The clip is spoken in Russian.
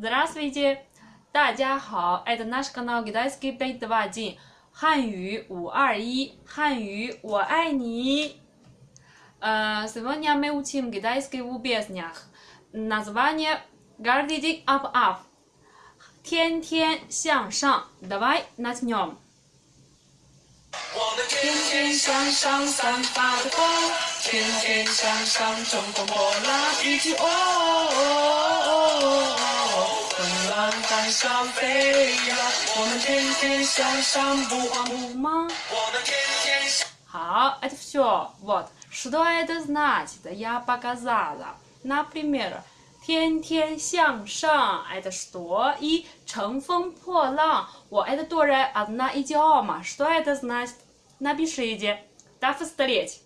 Здравствуйте! 大家好，это наш канал Китайский 521汉语五二一汉语我爱你。Э, Сегодня мы учим китайский в песнях. Название Гардидик Up Up. 天天向上。Давай начнем. 我们天天向上，散发着光，天天向上，乘风破浪，一起哦哦哦哦， 风浪板上飞呀，我们天天向上，不慌不忙，我们天天向。 Хау, это все. Вот. Что это значит? Я показала. Например, 天天向上 это что? И 乘风破浪 вот это тоже одна идиома. Что это значит? Напишите. Так встреть.